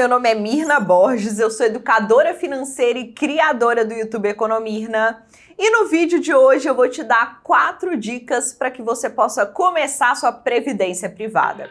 meu nome é Mirna Borges, eu sou educadora financeira e criadora do YouTube Economirna. E no vídeo de hoje eu vou te dar quatro dicas para que você possa começar sua previdência privada.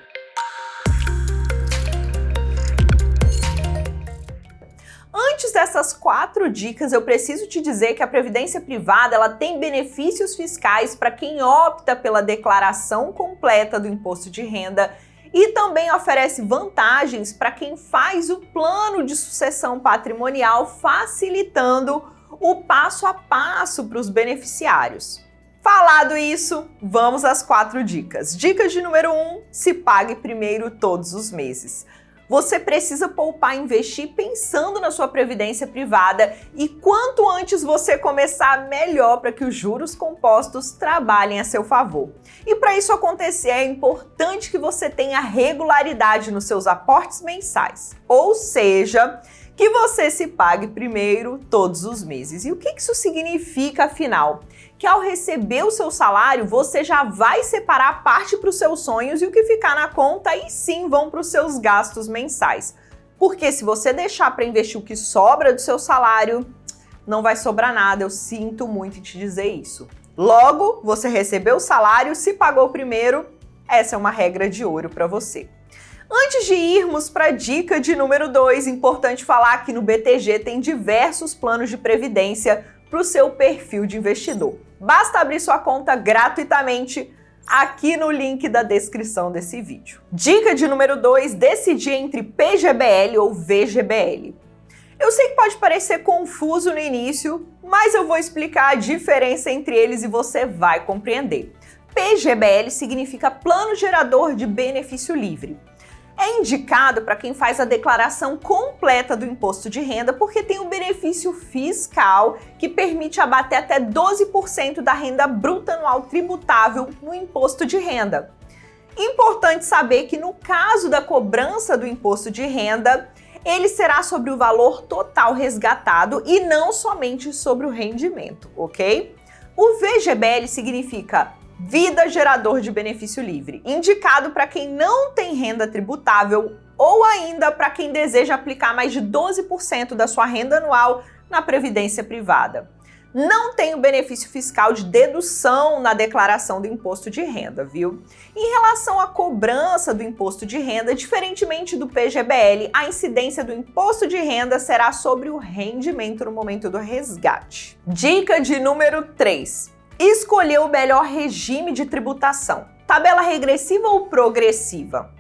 Antes dessas quatro dicas, eu preciso te dizer que a previdência privada ela tem benefícios fiscais para quem opta pela declaração completa do imposto de renda e também oferece vantagens para quem faz o plano de sucessão patrimonial, facilitando o passo a passo para os beneficiários. Falado isso, vamos às quatro dicas. Dica de número 1, um, se pague primeiro todos os meses. Você precisa poupar e investir pensando na sua previdência privada e quanto antes você começar, melhor para que os juros compostos trabalhem a seu favor. E para isso acontecer, é importante que você tenha regularidade nos seus aportes mensais. Ou seja, que você se pague primeiro todos os meses. E o que isso significa, afinal? Que ao receber o seu salário, você já vai separar parte para os seus sonhos e o que ficar na conta aí sim vão para os seus gastos mensais. Porque se você deixar para investir o que sobra do seu salário, não vai sobrar nada, eu sinto muito em te dizer isso. Logo, você recebeu o salário, se pagou primeiro, essa é uma regra de ouro para você. Antes de irmos para a dica de número 2, importante falar que no BTG tem diversos planos de previdência para o seu perfil de investidor. Basta abrir sua conta gratuitamente aqui no link da descrição desse vídeo. Dica de número 2, decidir entre PGBL ou VGBL. Eu sei que pode parecer confuso no início, mas eu vou explicar a diferença entre eles e você vai compreender. PGBL significa Plano Gerador de Benefício Livre é indicado para quem faz a declaração completa do imposto de renda porque tem um benefício fiscal que permite abater até 12% da renda bruta anual tributável no imposto de renda. Importante saber que no caso da cobrança do imposto de renda, ele será sobre o valor total resgatado e não somente sobre o rendimento, ok? O VGBL significa Vida Gerador de Benefício Livre, indicado para quem não tem renda tributável ou ainda para quem deseja aplicar mais de 12% da sua renda anual na previdência privada. Não tem o benefício fiscal de dedução na declaração do imposto de renda, viu? Em relação à cobrança do imposto de renda, diferentemente do PGBL, a incidência do imposto de renda será sobre o rendimento no momento do resgate. Dica de número 3 escolher o melhor regime de tributação, tabela regressiva ou progressiva.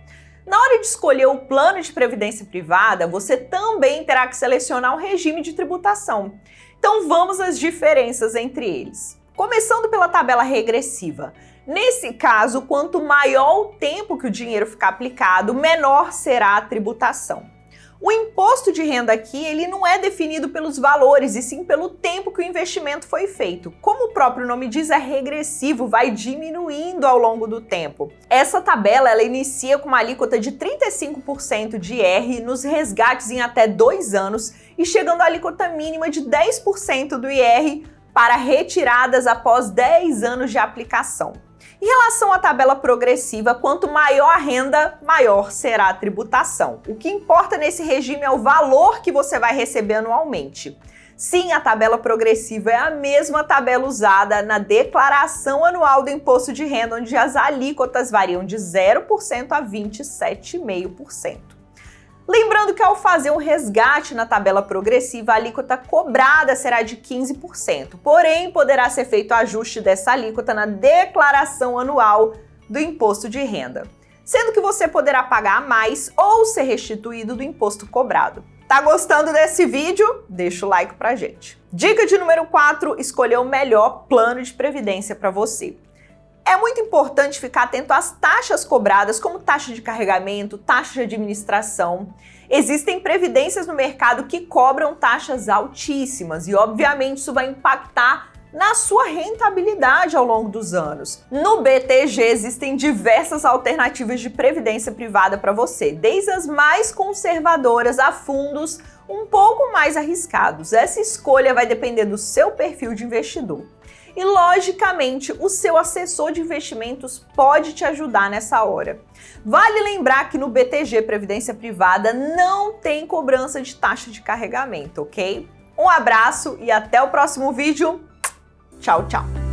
Na hora de escolher o plano de previdência privada, você também terá que selecionar um regime de tributação. Então vamos às diferenças entre eles. Começando pela tabela regressiva. Nesse caso, quanto maior o tempo que o dinheiro ficar aplicado, menor será a tributação. O imposto de renda aqui, ele não é definido pelos valores, e sim pelo tempo que o investimento foi feito. Como o próprio nome diz, é regressivo, vai diminuindo ao longo do tempo. Essa tabela, ela inicia com uma alíquota de 35% de IR nos resgates em até dois anos e chegando à alíquota mínima de 10% do IR para retiradas após 10 anos de aplicação. Em relação à tabela progressiva, quanto maior a renda, maior será a tributação. O que importa nesse regime é o valor que você vai receber anualmente. Sim, a tabela progressiva é a mesma tabela usada na declaração anual do imposto de renda, onde as alíquotas variam de 0% a 27,5%. Lembrando que ao fazer um resgate na tabela progressiva, a alíquota cobrada será de 15%, porém poderá ser feito ajuste dessa alíquota na declaração anual do imposto de renda, sendo que você poderá pagar mais ou ser restituído do imposto cobrado. Tá gostando desse vídeo? Deixa o like pra gente. Dica de número 4, escolher o melhor plano de previdência para você. É muito importante ficar atento às taxas cobradas, como taxa de carregamento, taxa de administração. Existem previdências no mercado que cobram taxas altíssimas e, obviamente, isso vai impactar na sua rentabilidade ao longo dos anos. No BTG existem diversas alternativas de previdência privada para você, desde as mais conservadoras a fundos um pouco mais arriscados. Essa escolha vai depender do seu perfil de investidor. E, logicamente, o seu assessor de investimentos pode te ajudar nessa hora. Vale lembrar que no BTG Previdência Privada não tem cobrança de taxa de carregamento, ok? Um abraço e até o próximo vídeo. Tchau, tchau!